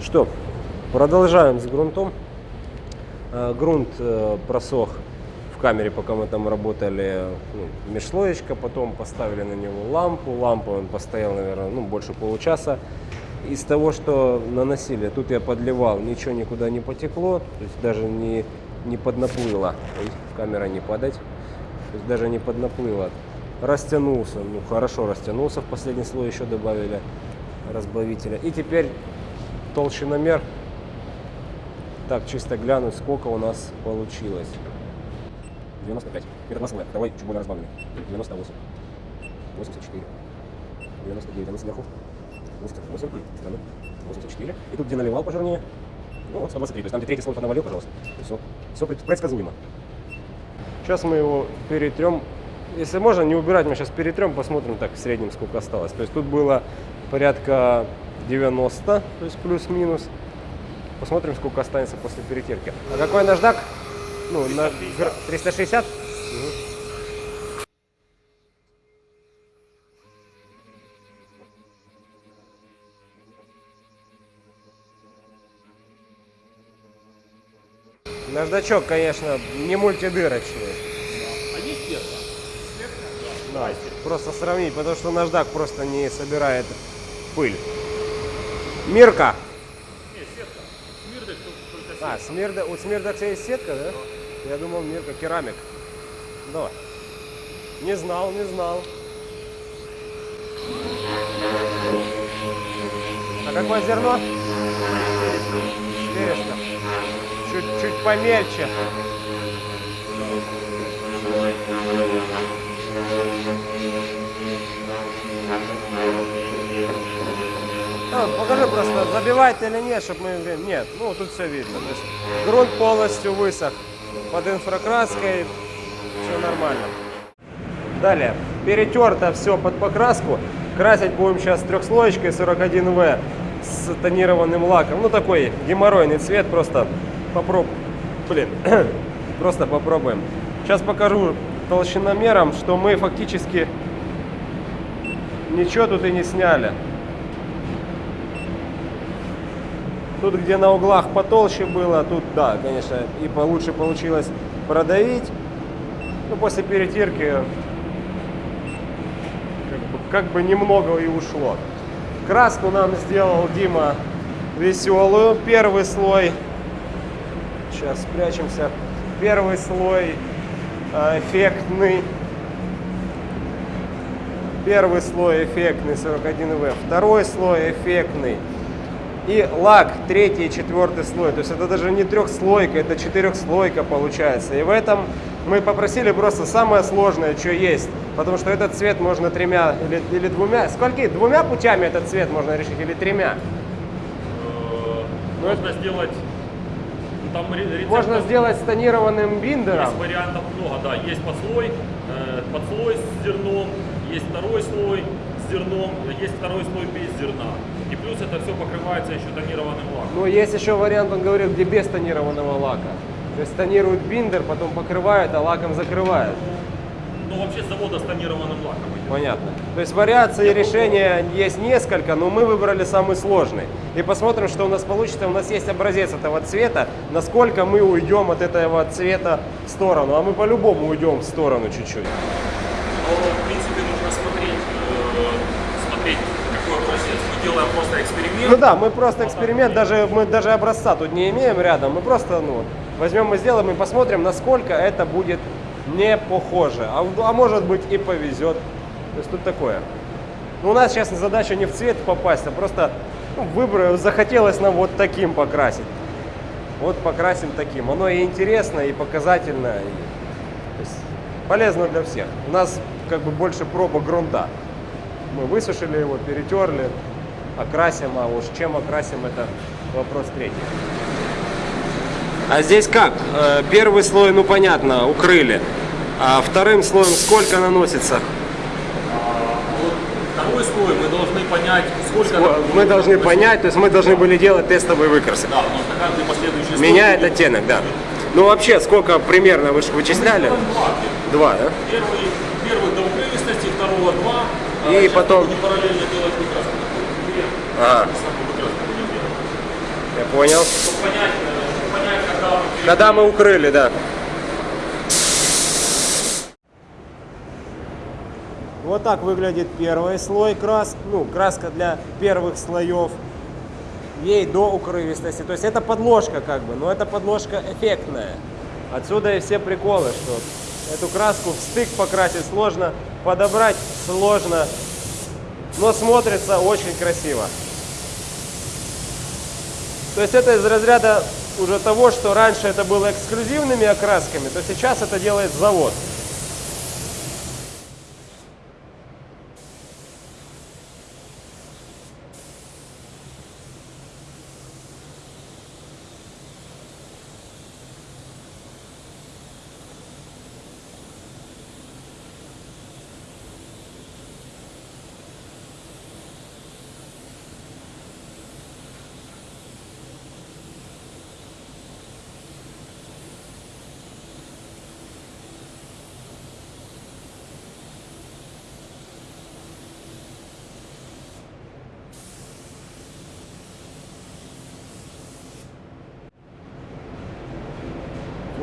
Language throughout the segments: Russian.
Что, продолжаем с грунтом. Э, Грунт э, просох в камере, пока мы там работали, ну, межслоечка, потом поставили на него лампу. Лампу он постоял, наверное, ну, больше получаса. Из того, что наносили, тут я подливал, ничего никуда не потекло, то есть даже не, не поднаплыло. Ой, камера не падать. То есть даже не поднаплыло. Растянулся, ну хорошо растянулся, в последний слой еще добавили разбавителя. И теперь толщиномер. Так, чисто глянуть, сколько у нас получилось. 95. Это масло. Давай чуть более разбавленный. 98. 84. 99. А ну сверху. 88. Страну. 84. И тут где наливал пожирнее. Ну вот 123. То есть там где третий слой навалил, пожалуйста. Все, все предсказуемо. Сейчас мы его перетрем. Если можно, не убирать, мы сейчас перетрем, посмотрим так в среднем, сколько осталось. То есть тут было порядка 90, то есть плюс-минус. Посмотрим, сколько останется после перетирки. А какой наждак? Ну, на гр- 360? Мгм. Наждачок, конечно, не мультидырочный. Да, просто сравнить, потому что наждак просто не собирает пыль. Мирка. А, смирда, у Смирдекса есть сетка, да? Я думал, Мирка, керамик. Давай. Не знал, не знал. А какое зерно? Черешня. Чуть-чуть помельче. Покажи просто, забивает или нет, чтобы мы... Нет, ну тут все видно. То есть грунт полностью высох. Под инфракраской все нормально. Далее, перетерто все под покраску. Красить будем сейчас трехслоечкой 41В с тонированным лаком. Ну такой геморройный цвет, просто попробуем. Блин, просто попробуем. Сейчас покажу толщиномером, что мы фактически ничего тут и не сняли. Тут, где на углах потолще было, тут, да, конечно, и получше получилось продавить. Ну, после перетирки как бы, как бы немного и ушло. Краску нам сделал Дима веселую. Первый слой, сейчас спрячемся, первый слой э, эффектный. Первый слой эффектный 41В, второй слой эффектный. И лак, третий и четвертый слой. То есть это даже не трехслойка, это четырехслойка получается. И в этом мы попросили просто самое сложное, что есть. Потому что этот цвет можно тремя или, или двумя. Скольки? Двумя путями этот цвет можно решить или тремя? Можно сделать... ну, Там ре- рецептов Можно сделать с тонированным биндером. Есть вариантов много, да. Есть подслой, э, подслой с зерном, есть второй слой с зерном, есть второй слой без зерна. И плюс это все покрывается еще тонированным лаком. Но есть еще вариант, он говорил, где без тонированного лака. То есть тонируют биндер, потом покрывают, а лаком закрывают. Ну вообще с завода с тонированным лаком идет. Понятно. То есть вариаций решения есть несколько, но мы выбрали самый сложный. И посмотрим, что у нас получится. У нас есть образец этого цвета, насколько мы уйдем от этого цвета в сторону. А мы по-любому уйдем в сторону чуть-чуть. Но, в принципе, нужно смотреть, э, смотреть, какой образец. Мы делаем просто эксперимент. Ну да, мы просто эксперимент, даже мы даже образца тут не имеем рядом. Мы просто ну, возьмем и сделаем и посмотрим, насколько это будет не похоже. А, а может быть и повезет. То есть тут такое. Ну, у нас сейчас задача не в цвет попасть, а просто ну, выбор, захотелось нам вот таким покрасить. Вот покрасим таким. Оно и интересно, и показательно, и полезно для всех. У нас как бы больше проба грунта. Мы высушили его, перетерли, окрасим, а уж чем окрасим, это вопрос третий. А здесь как? Э, Первый слой, ну понятно, укрыли. А вторым слоем сколько наносится? Вот второй слой мы должны понять, сколько... Мы должны понять, то есть мы должны были делать тестовые выкрасы. Да, что каждый последующий слой Меняет будет- оттенок, да. Ну вообще, сколько примерно вы вычисляли? Там два. Два, да? Первый, первый до укрывистости, второго два. а И сейчас потом- параллельно делать самые выкраски. Понял. Когда мы Когда мы укрыли, да. Вот так выглядит первый слой крас, ну, краска для первых слоев. Ей до укрывистости. То есть это подложка как бы, но эта подложка эффектная. Отсюда и все приколы, что эту краску в стык покрасить сложно, подобрать сложно, но смотрится очень красиво. То есть это из разряда уже того, что раньше это было эксклюзивными окрасками, то сейчас это делает завод.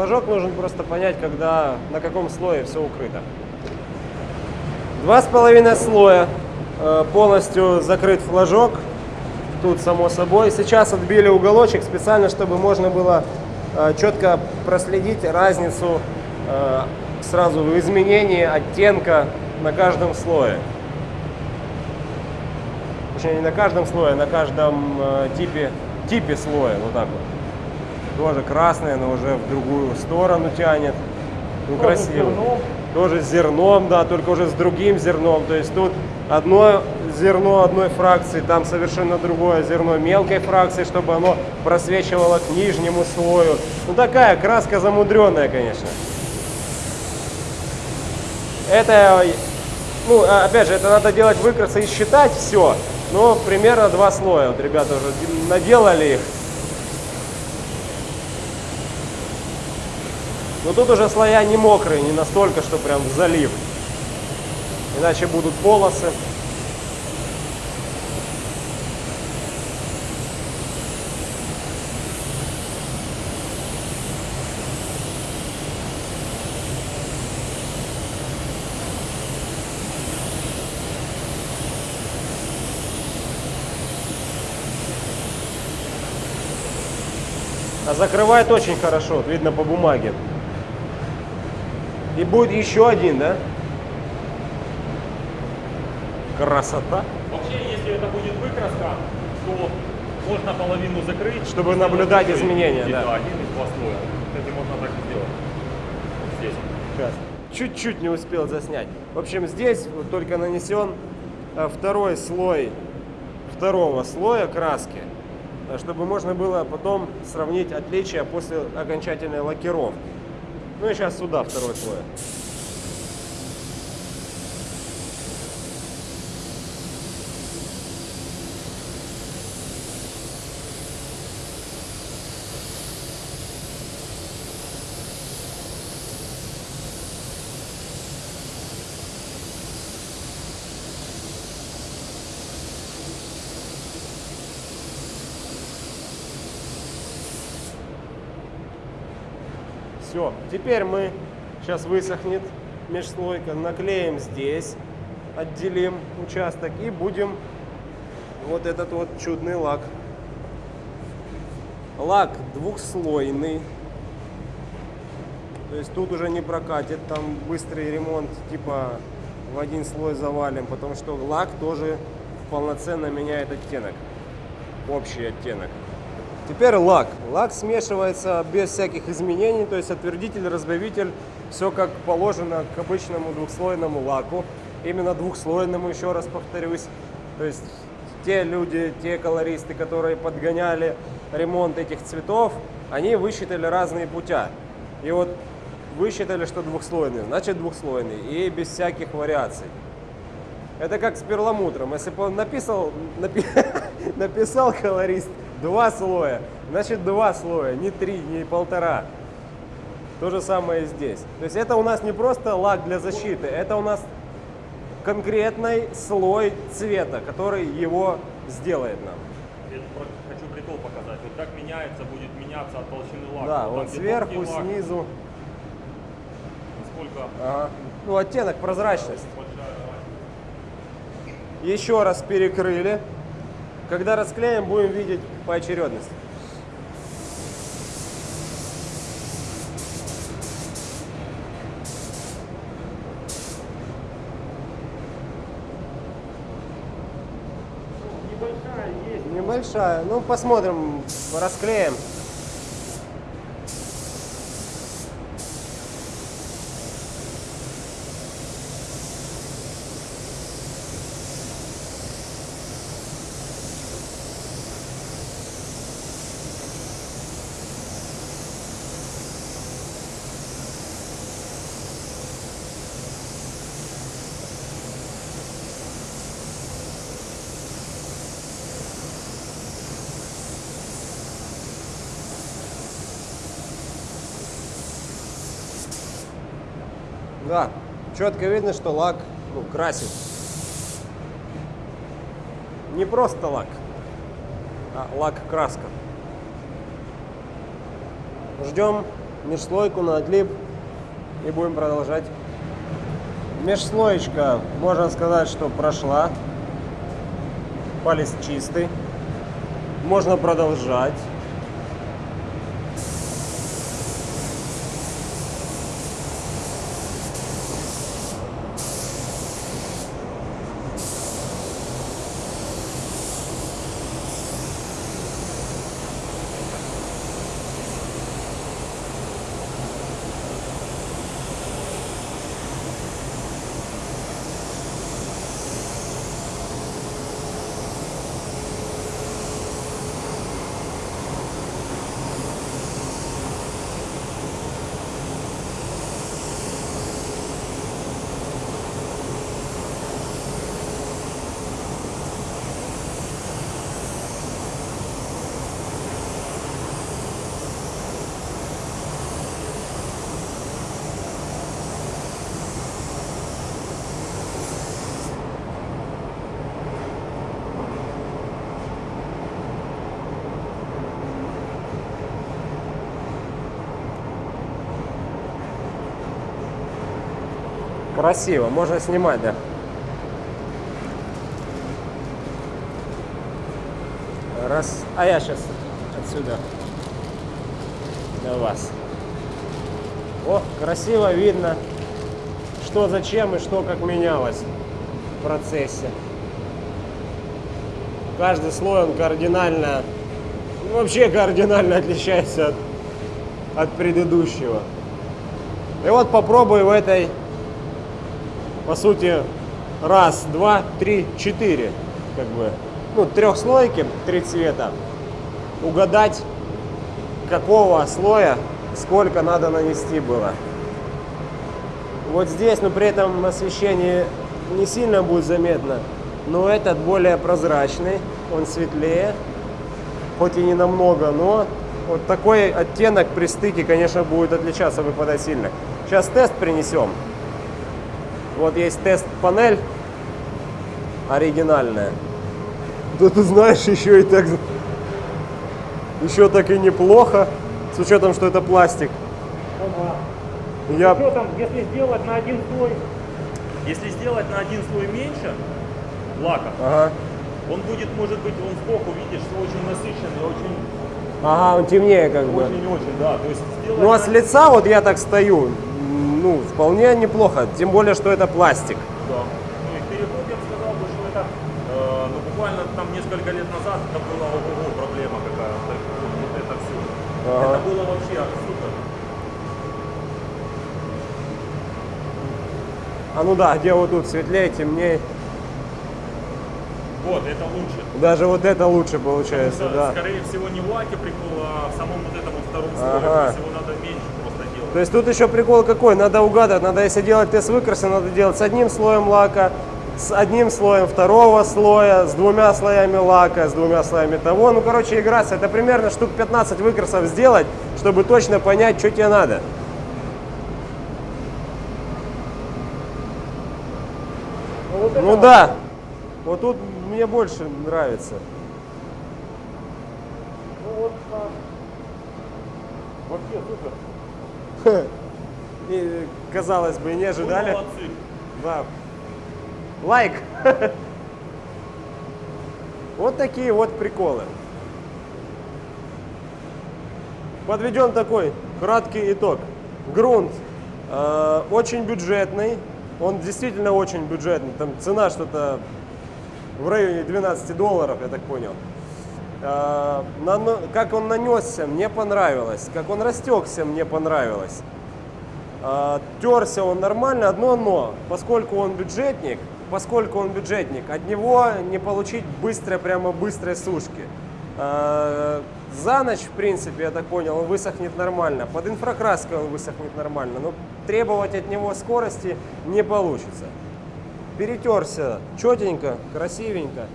Флажок нужен просто понять, когда на каком слое все укрыто. Два с половиной слоя э, полностью закрыт флажок. Тут само собой. Сейчас отбили уголочек специально, чтобы можно было э, четко проследить разницу э, сразу в изменении оттенка на каждом слое. Точнее, не на каждом слое, а на каждом типе, типе слоя. Вот так вот. Тоже красное, но уже в другую сторону тянет. Ну, Тоже красиво. зерном. Тоже с зерном, да, только уже с другим зерном. То есть тут одно зерно одной фракции, там совершенно другое зерно мелкой фракции, чтобы оно просвечивало к нижнему слою. Ну такая краска замудренная, конечно. Это, ну, а- опять же, это надо делать выкрасы и считать все. Но примерно два слоя. Вот ребята уже наделали их. Но тут уже слоя не мокрые, не настолько, что прям в залив. Иначе будут полосы. А закрывает очень хорошо, видно по бумаге. И будет еще один, да? Красота. Вообще, если это будет выкраска, то можно половину закрыть. Чтобы наблюдать Закрыть. изменения, И да. один из два слоя. Кстати, можно так сделать. Вот здесь. Сейчас. Чуть-чуть не успел заснять. В общем, здесь вот только нанесен э, второй слой второго слоя краски, э, чтобы можно было потом сравнить отличия после окончательной лакировки. Ну и сейчас сюда второй слой. Все, теперь мы, сейчас высохнет межслойка, наклеим здесь, отделим участок и будем вот этот вот чудный лак. Лак двухслойный, то есть тут уже не прокатит, там быстрый ремонт, типа в один слой завалим, потому что лак тоже полноценно меняет оттенок, общий оттенок. Теперь лак. Лак смешивается без всяких изменений, то есть отвердитель, разбавитель, все как положено к обычному двухслойному лаку. Именно двухслойному, еще раз повторюсь. То есть те люди, те колористы, которые подгоняли ремонт этих цветов, они высчитали разные путя. И вот высчитали, что двухслойный, значит двухслойный, и без всяких вариаций. Это как с перламутром. Если бы он написал, напи- написал колорист два слоя, значит два слоя, не три, не полтора. То же самое и здесь. То есть это у нас не просто лак для защиты, это у нас конкретный слой цвета, который его сделает нам. про- хочу прикол показать. Вот как меняется, будет меняться от толщины лака. Да, Вот вот сверху, лак, снизу. Насколько Ага. Ну, оттенок, прозрачность. Еще раз перекрыли. Когда расклеим, будем видеть поочередность. Небольшая есть. Небольшая. Ну, посмотрим, расклеим. Да, четко видно, что лак ну, красит. Не просто лак, а лак-краска. Ждем межслойку на отлип и будем продолжать. Межслоечка, можно сказать, что прошла. Палец чистый. Можно продолжать. Красиво, можно снимать, да. Раз. А я сейчас отсюда до вас. О, красиво видно, что зачем и что как менялось в процессе. Каждый слой он кардинально, ну, вообще кардинально отличается от, от предыдущего. И вот попробую в этой по сути, раз, два, три, четыре, как бы, ну, трехслойки, три цвета, угадать, какого слоя сколько надо нанести было. Вот здесь, но при этом освещение не сильно будет заметно, но этот более прозрачный, он светлее, хоть и не намного, но вот такой оттенок при стыке, конечно, будет отличаться, выпадать сильно. Сейчас тест принесем. Вот есть тест-панель оригинальная. Да ты знаешь, еще и так... Еще так и неплохо, с учетом, что это пластик. Я... Что там, если сделать на один слой, если сделать на один слой меньше лака, Ага. он будет, может быть, он сбоку, видишь, очень насыщенный, очень, Ага, он темнее как бы. очень-очень, да. То есть сделать Ну а с лица вот я так стою, ну, вполне неплохо. Тем более, что это пластик. Да. Ну и переход, я бы сказал, бы, что это, э, ну буквально там несколько лет назад это была ого проблема какая, вот, вот это все. Ага. Это было вообще супер. А ну да, где вот тут светлее, темнее. Вот, это лучше. Даже вот это лучше получается, Потому да. что, Скорее всего, не в лаке прикол, а в самом вот этом вот втором слое. Ага. То есть его надо меньше просто делать. То есть тут еще прикол какой, надо угадать, надо если делать тест выкраса, надо делать с одним слоем лака, с одним слоем второго слоя, с двумя слоями лака, с двумя слоями того. Ну, короче, играться, это примерно штук 15 выкрасов сделать, чтобы точно понять, что тебе надо. Ну да, вот тут мне больше нравится. Опа. Вообще супер. И, казалось бы, не ожидали. молодцы. Да. Лайк. Вот такие вот приколы. Подведем такой краткий итог. Грунт э, очень бюджетный. Он действительно очень бюджетный. Там цена что-то в районе 12 долларов, я так понял. Э, как он нанесся, мне понравилось. Как он растекся, мне понравилось. А, Терся он нормально, одно но, поскольку он бюджетник, поскольку он бюджетник, от него не получить быстрой, прямо быстрой сушки. А, За ночь, в принципе, я так понял, он высохнет нормально. Под инфракраской он высохнет нормально, но требовать от него скорости не получится. Перетерся четенько, красивенько.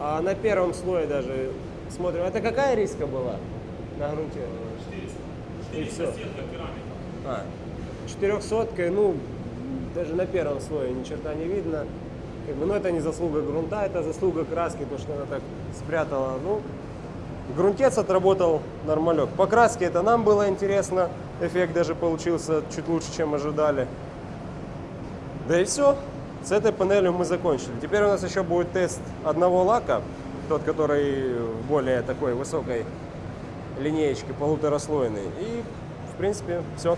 А на первом слое даже смотрим. Это какая риска была на грунте? 400. И всё. 400 сетка керамика. А, четырехсоткой, ну, даже на первом слое ни черта не видно. Как бы, ну, это не заслуга грунта, это заслуга краски, то, что она так спрятала. Ну, грунтец отработал нормалек. По краске это нам было интересно. Эффект даже получился чуть лучше, чем ожидали. Да и все. С этой панелью мы закончили. Теперь у нас еще будет тест одного лака, тот, который более такой высокой линеечке, полутораслойный. И, в принципе, все.